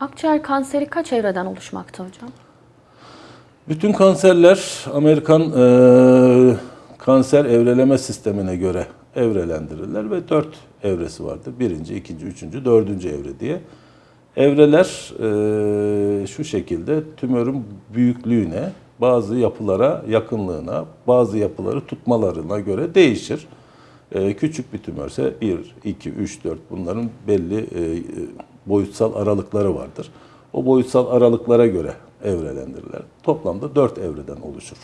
Akciğer kanseri kaç evreden oluşmakta hocam? Bütün kanserler Amerikan eee, kanser evreleme sistemine göre evrelendirirler ve dört evresi vardır. Birinci, ikinci, üçüncü, dördüncü evre diye. Evreler eee, şu şekilde tümörün büyüklüğüne, bazı yapılara yakınlığına, bazı yapıları tutmalarına göre değişir. Eee, küçük bir tümörse 1, 2, 3, 4 bunların belli eee, boyutsal aralıkları vardır. O boyutsal aralıklara göre evrelendirirler. Toplamda 4 evreden oluşur.